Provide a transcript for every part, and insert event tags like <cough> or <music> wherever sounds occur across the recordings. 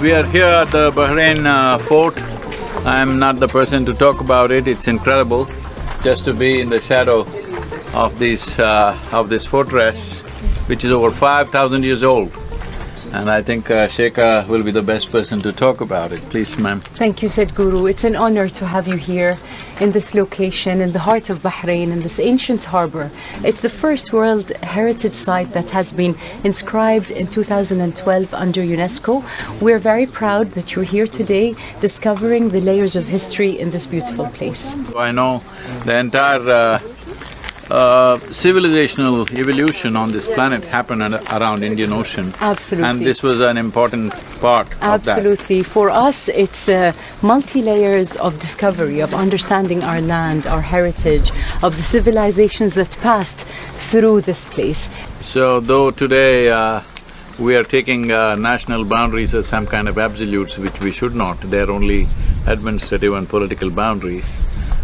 We are here at the Bahrain uh, fort. I am not the person to talk about it, it's incredible just to be in the shadow of this… Uh, of this fortress, which is over five thousand years old. And I think uh, will be the best person to talk about it. Please, ma'am. Thank you, Sadhguru. It's an honor to have you here in this location, in the heart of Bahrain, in this ancient harbor. It's the first World Heritage Site that has been inscribed in 2012 under UNESCO. We're very proud that you're here today discovering the layers of history in this beautiful place. I know the entire uh, uh, civilizational evolution on this planet happened ar- around Indian Ocean. Absolutely. And this was an important part of that. Absolutely. For us, it's uh, multi-layers of discovery, of understanding our land, our heritage, of the civilizations that passed through this place. So though today uh, we are taking uh, national boundaries as some kind of absolutes, which we should not, they're only administrative and political boundaries.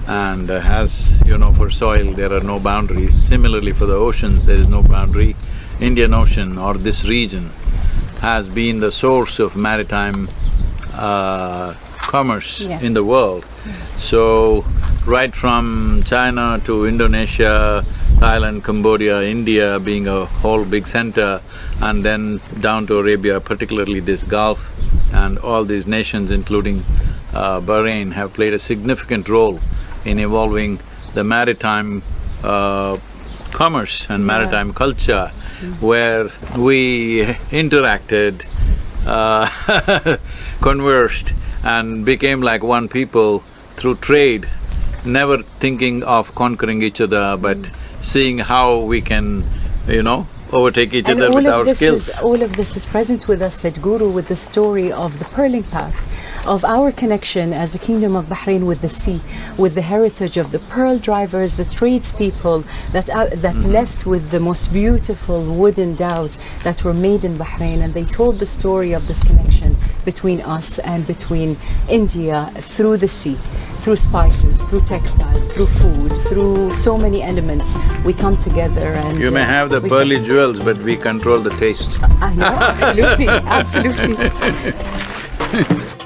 And uh, as you know, for soil there are no boundaries. Similarly for the ocean, there is no boundary. Indian Ocean or this region has been the source of maritime uh, commerce Yeah. in the world. So, right from China to Indonesia, Thailand, Cambodia, India being a whole big center, and then down to Arabia, particularly this Gulf, and all these nations, including uh, Bahrain, have played a significant role in evolving the maritime uh, commerce and maritime culture, where we interacted, uh, <laughs> conversed and became like one people through trade, never thinking of conquering each other, but seeing how we can, you know, overtake each And other with our skills. is all of this is present with us, Sadhguru, with the story of the Pearling Path, of our connection as the Kingdom of Bahrain with the sea, with the heritage of the pearl drivers, the tradespeople that uh, that Mm-hmm. left with the most beautiful wooden dhows that were made in Bahrain, and they told the story of this connection between us and between India through the sea, through spices, through textiles, through food, through so many elements. We come together and You may uh, have the pearly jewels, but we control the taste. I know, absolutely, <laughs> absolutely. <laughs>